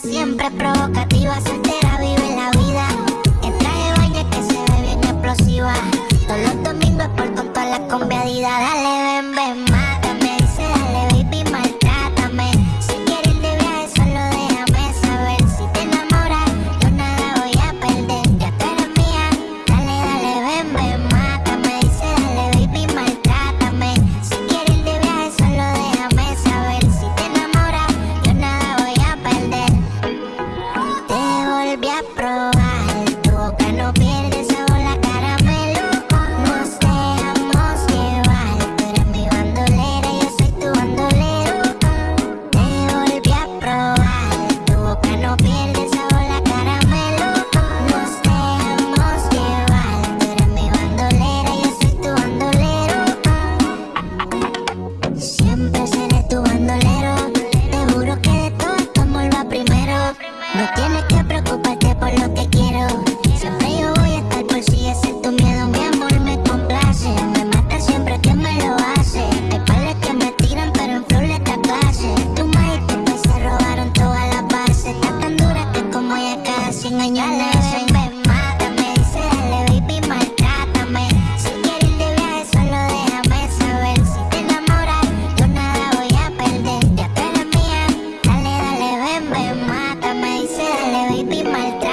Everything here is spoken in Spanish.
siempre provocativa, soltera, vive la vida. En traje de baño que se ve bien explosiva. Todos los domingos por con toda la combiadida, dale. tienes que preocuparte por lo que quiero. Si Siempre yo voy a estar por si ese es tu miedo. Mi amor me complace, me mata siempre que me lo hace. Hay padres que me tiran, pero en flor esta clase. Tu maíz se robaron todas las bases. Está tan dura que como ya cada 100. baby, my dad.